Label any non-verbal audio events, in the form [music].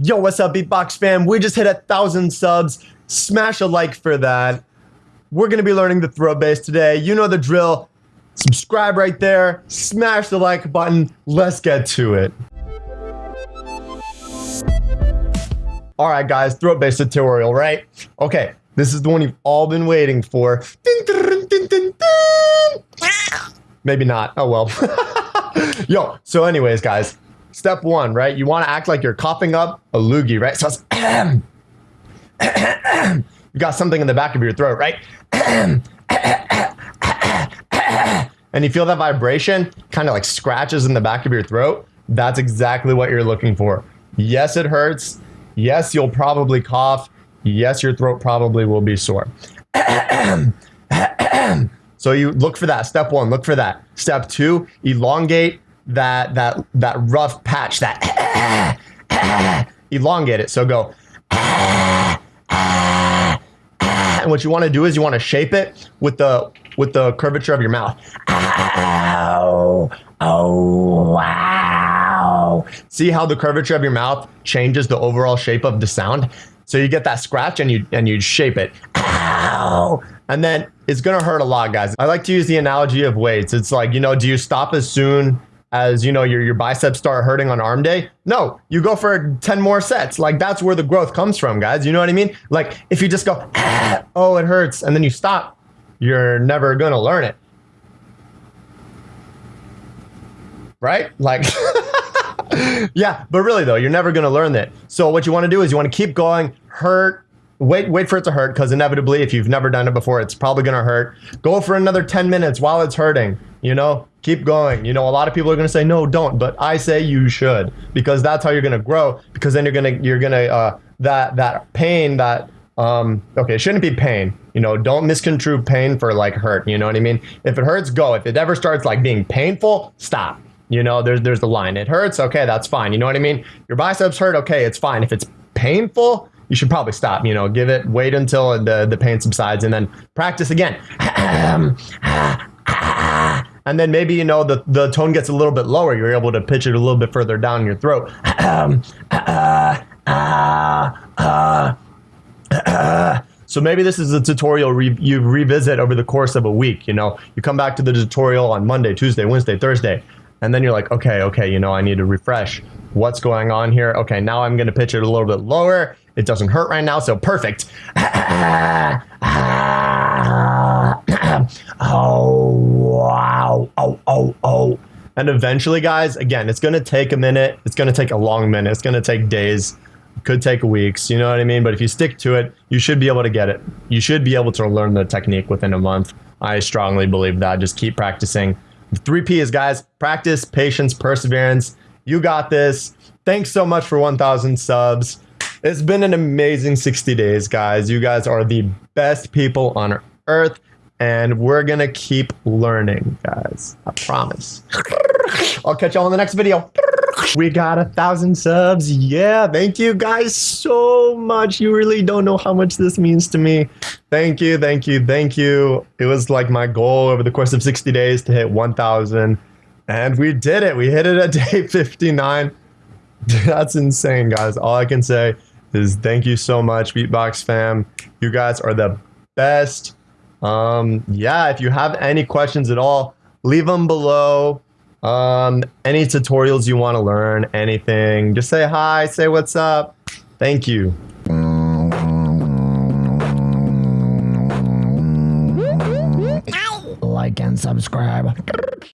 Yo, what's up, Beatbox fam? We just hit a thousand subs. Smash a like for that. We're gonna be learning the throat bass today. You know the drill. Subscribe right there. Smash the like button. Let's get to it. All right, guys, throat bass tutorial, right? Okay, this is the one you've all been waiting for. Maybe not. Oh well. [laughs] Yo, so anyways, guys, step one, right? You want to act like you're coughing up a loogie, right? So it's [clears throat] you got something in the back of your throat, right? [clears throat] and you feel that vibration kind of like scratches in the back of your throat. That's exactly what you're looking for. Yes, it hurts. Yes, you'll probably cough. Yes, your throat probably will be sore. [clears throat] so you look for that. Step one, look for that. Step two, elongate that that that rough patch. That elongate it. So go. And what you want to do is you want to shape it with the with the curvature of your mouth. Oh, wow. See how the curvature of your mouth changes the overall shape of the sound? So you get that scratch and you and you shape it. Ow. And then it's gonna hurt a lot, guys. I like to use the analogy of weights. It's like, you know, do you stop as soon as you know your, your biceps start hurting on arm day? No you go for 10 more sets. Like that's where the growth comes from guys. You know what i mean? Like if you just go ah, [clears throat] oh it hurts and then you stop you're never gonna learn it. Right? Like [laughs] yeah but really though you're never gonna learn that so what you want to do is you want to keep going hurt wait wait for it to hurt because inevitably if you've never done it before it's probably gonna hurt. Go for another 10 minutes while it's hurting you know? Keep going. You know a lot of people are going to say no don't but i say you should because that's how you're going to grow because then you're going to you're going to uh that that pain that um okay it shouldn't be pain you know? Don't misconstrue pain for like hurt you know what i mean? If it hurts go. If it ever starts like being painful stop you know? There's there's the line. It hurts okay that's fine you know what i mean? Your biceps hurt okay it's fine. If it's painful you should probably stop you know give it wait until the the pain subsides and then practice again. [clears throat] And then maybe you know the the tone gets a little bit lower. You're able to pitch it a little bit further down your throat. [clears throat] So maybe this is a tutorial re you revisit over the course of a week you know. You come back to the tutorial on monday tuesday wednesday thursday and then you're like okay okay you know i need to refresh. What's going on here? Okay now i'm going to pitch it a little bit lower it doesn't hurt right now so perfect [coughs] oh, wow. Oh, oh, oh. And eventually, guys, again, it's going to take a minute. It's going to take a long minute. It's going to take days. could take weeks. You know what I mean? But if you stick to it, you should be able to get it. You should be able to learn the technique within a month. I strongly believe that. Just keep practicing. The three P's, guys practice, patience, perseverance. You got this. Thanks so much for 1,000 subs. It's been an amazing 60 days, guys. You guys are the best people on earth and we're gonna keep learning, guys. I promise. I'll catch y'all in the next video. We got a thousand subs. Yeah, thank you guys so much. You really don't know how much this means to me. Thank you, thank you, thank you. It was like my goal over the course of 60 days to hit 1,000. And we did it. We hit it at [laughs] day 59. That's insane, guys. All I can say is thank you so much, Beatbox fam. You guys are the best. Um, yeah, if you have any questions at all, leave them below. Um, any tutorials you want to learn, anything, just say hi, say what's up. Thank you. Like and subscribe.